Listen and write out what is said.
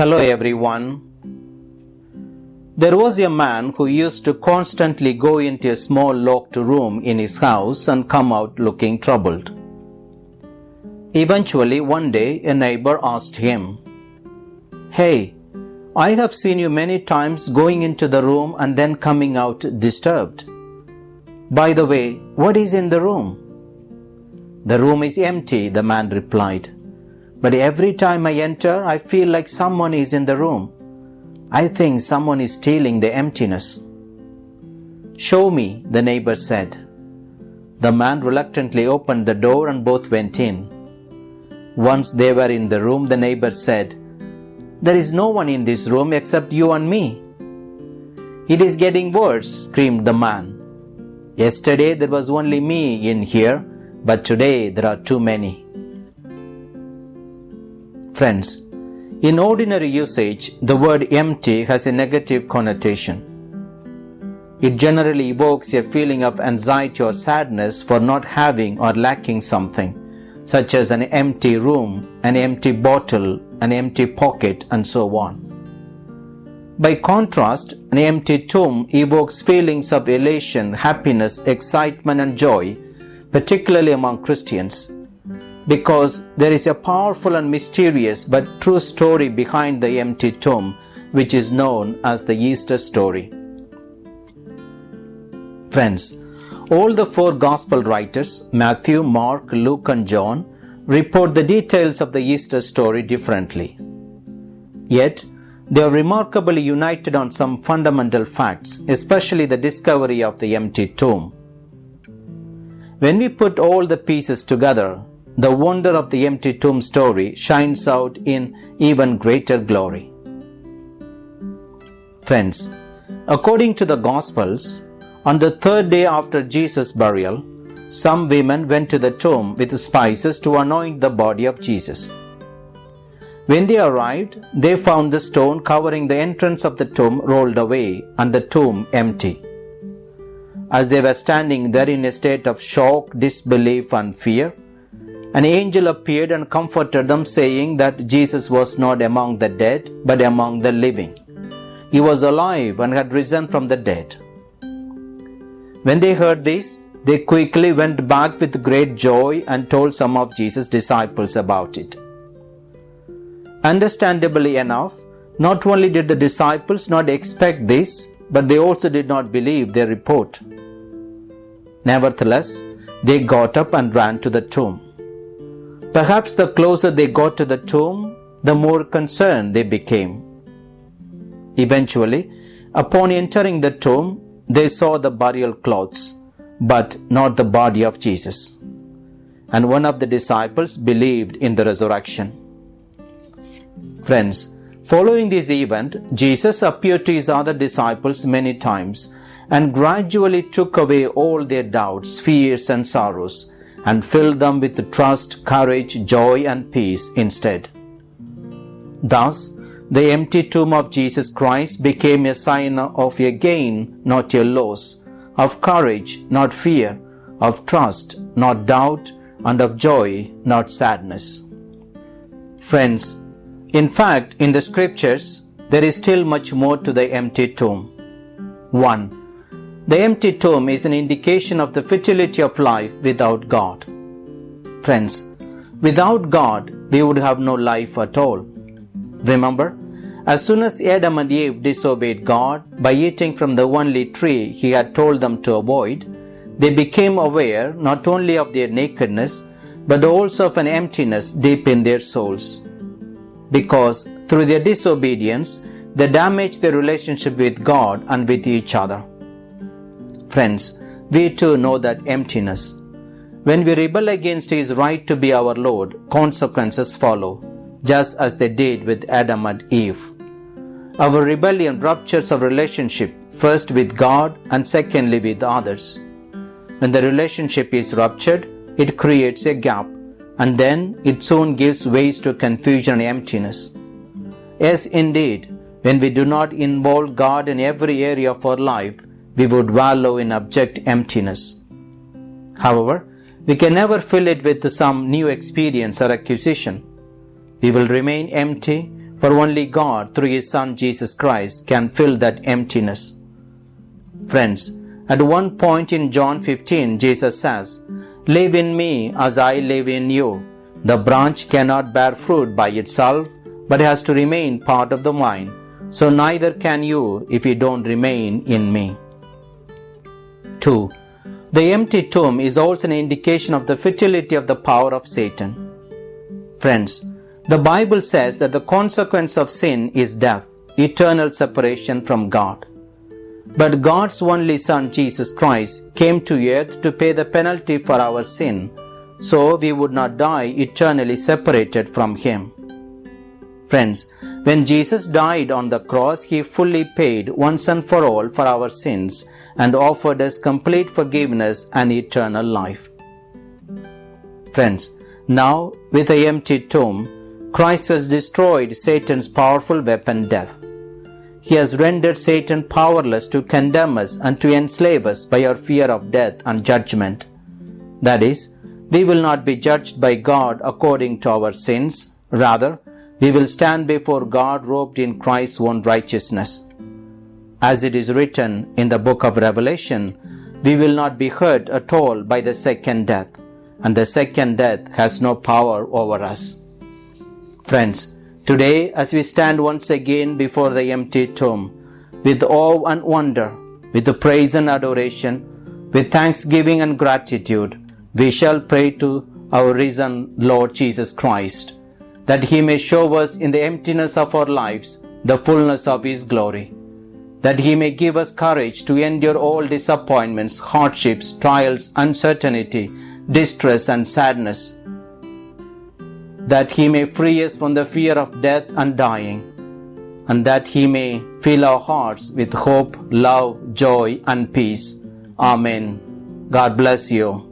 Hello everyone. There was a man who used to constantly go into a small locked room in his house and come out looking troubled. Eventually, one day, a neighbor asked him, Hey, I have seen you many times going into the room and then coming out disturbed. By the way, what is in the room? The room is empty, the man replied. But every time I enter, I feel like someone is in the room. I think someone is stealing the emptiness. Show me, the neighbor said. The man reluctantly opened the door and both went in. Once they were in the room, the neighbor said, There is no one in this room except you and me. It is getting worse, screamed the man. Yesterday there was only me in here, but today there are too many. Friends, in ordinary usage, the word empty has a negative connotation. It generally evokes a feeling of anxiety or sadness for not having or lacking something, such as an empty room, an empty bottle, an empty pocket, and so on. By contrast, an empty tomb evokes feelings of elation, happiness, excitement, and joy, particularly among Christians because there is a powerful and mysterious but true story behind the empty tomb, which is known as the Easter story. Friends, all the four Gospel writers, Matthew, Mark, Luke, and John, report the details of the Easter story differently. Yet, they are remarkably united on some fundamental facts, especially the discovery of the empty tomb. When we put all the pieces together, the wonder of the empty tomb story shines out in even greater glory. Friends, according to the Gospels, on the third day after Jesus' burial, some women went to the tomb with spices to anoint the body of Jesus. When they arrived, they found the stone covering the entrance of the tomb rolled away and the tomb empty. As they were standing there in a state of shock, disbelief, and fear, an angel appeared and comforted them, saying that Jesus was not among the dead, but among the living. He was alive and had risen from the dead. When they heard this, they quickly went back with great joy and told some of Jesus' disciples about it. Understandably enough, not only did the disciples not expect this, but they also did not believe their report. Nevertheless, they got up and ran to the tomb. Perhaps the closer they got to the tomb, the more concerned they became. Eventually, upon entering the tomb, they saw the burial clothes, but not the body of Jesus. And one of the disciples believed in the resurrection. Friends, following this event, Jesus appeared to his other disciples many times and gradually took away all their doubts, fears, and sorrows and fill them with trust, courage, joy, and peace instead. Thus, the empty tomb of Jesus Christ became a sign of a gain, not a loss, of courage, not fear, of trust, not doubt, and of joy, not sadness. Friends, in fact, in the scriptures, there is still much more to the empty tomb. 1. The empty tomb is an indication of the futility of life without God. Friends, without God, we would have no life at all. Remember, as soon as Adam and Eve disobeyed God by eating from the only tree He had told them to avoid, they became aware not only of their nakedness, but also of an emptiness deep in their souls. Because through their disobedience, they damaged their relationship with God and with each other. Friends, we too know that emptiness. When we rebel against His right to be our Lord, consequences follow, just as they did with Adam and Eve. Our rebellion ruptures our relationship, first with God and secondly with others. When the relationship is ruptured, it creates a gap, and then it soon gives way to confusion and emptiness. Yes, indeed, when we do not involve God in every area of our life, we would wallow in abject emptiness. However, we can never fill it with some new experience or acquisition. We will remain empty, for only God, through His Son Jesus Christ, can fill that emptiness. Friends, at one point in John 15, Jesus says, Live in me as I live in you. The branch cannot bear fruit by itself, but has to remain part of the vine. So neither can you if you don't remain in me. 2. The empty tomb is also an indication of the futility of the power of Satan. Friends, the Bible says that the consequence of sin is death, eternal separation from God. But God's only Son, Jesus Christ, came to earth to pay the penalty for our sin, so we would not die eternally separated from Him. Friends, when Jesus died on the cross, He fully paid once and for all for our sins and offered us complete forgiveness and eternal life. Friends, now with the empty tomb, Christ has destroyed Satan's powerful weapon death. He has rendered Satan powerless to condemn us and to enslave us by our fear of death and judgment. That is, we will not be judged by God according to our sins. Rather, we will stand before God robed in Christ's own righteousness. As it is written in the book of Revelation, we will not be hurt at all by the second death, and the second death has no power over us. Friends, today as we stand once again before the empty tomb, with awe and wonder, with praise and adoration, with thanksgiving and gratitude, we shall pray to our risen Lord Jesus Christ, that He may show us in the emptiness of our lives the fullness of His glory, that He may give us courage to endure all disappointments, hardships, trials, uncertainty, distress, and sadness that he may free us from the fear of death and dying, and that he may fill our hearts with hope, love, joy, and peace. Amen. God bless you.